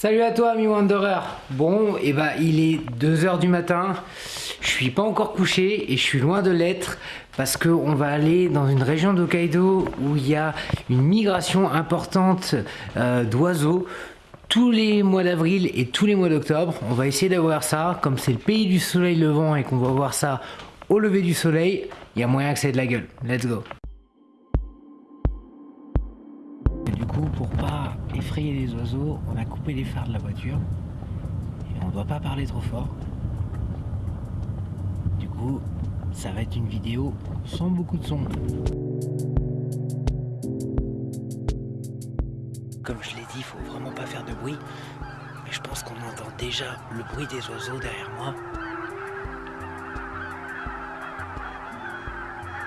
Salut à toi, ami Wanderer. Bon, et bah il est 2h du matin. Je suis pas encore couché et je suis loin de l'être parce qu'on va aller dans une région d'Hokkaido où il y a une migration importante euh, d'oiseaux tous les mois d'avril et tous les mois d'octobre. On va essayer d'avoir ça. Comme c'est le pays du soleil levant et qu'on va voir ça au lever du soleil, il y a moyen que c'est de la gueule. Let's go. du coup, pour pas effrayer les oiseaux, on a coupé les phares de la voiture. Et on doit pas parler trop fort. Du coup, ça va être une vidéo sans beaucoup de son. Comme je l'ai dit, il faut vraiment pas faire de bruit. Mais je pense qu'on entend déjà le bruit des oiseaux derrière moi.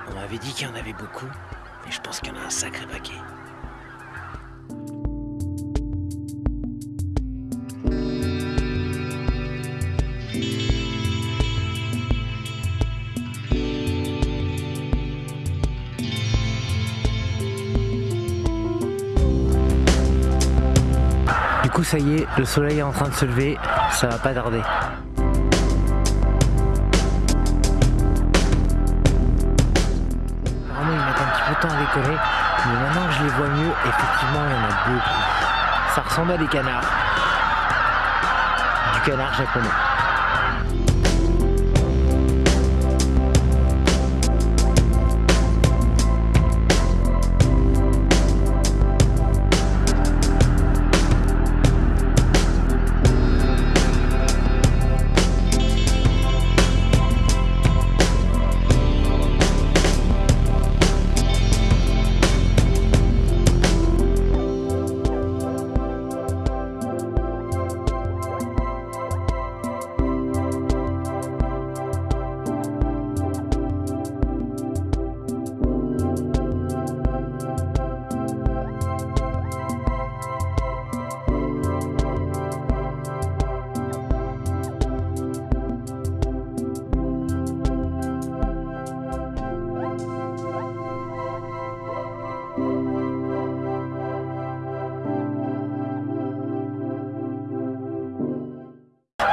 On m'avait dit qu'il y en avait beaucoup, mais je pense qu'il y en a un sacré paquet. Ça y est, le soleil est en train de se lever, ça va pas tarder. Vraiment ils mettent un petit peu de temps à décoller, mais maintenant que je les vois mieux, effectivement il y en a beaucoup. Ça ressemble à des canards. Du canard japonais.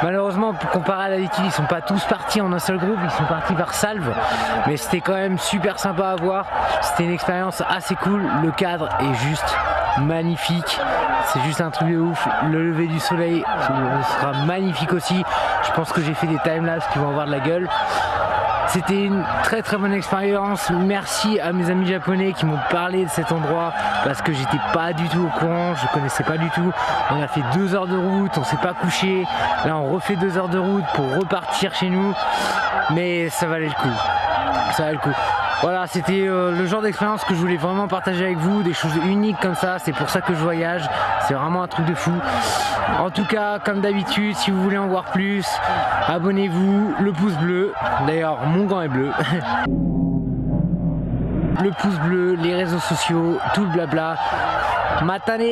Malheureusement, comparé à d'habitude, ils sont pas tous partis en un seul groupe, ils sont partis par salve. Mais c'était quand même super sympa à voir. C'était une expérience assez cool. Le cadre est juste magnifique. C'est juste un truc de ouf. Le lever du soleil sera magnifique aussi. Je pense que j'ai fait des timelapses qui vont avoir de la gueule. C'était une très très bonne expérience. Merci à mes amis japonais qui m'ont parlé de cet endroit parce que j'étais pas du tout au courant, je connaissais pas du tout. On a fait deux heures de route, on s'est pas couché. Là on refait deux heures de route pour repartir chez nous. Mais ça valait le coup. Ça valait le coup. Voilà, c'était euh, le genre d'expérience que je voulais vraiment partager avec vous, des choses uniques comme ça, c'est pour ça que je voyage, c'est vraiment un truc de fou. En tout cas, comme d'habitude, si vous voulez en voir plus, abonnez-vous, le pouce bleu, d'ailleurs mon gant est bleu. le pouce bleu, les réseaux sociaux, tout le blabla. Matane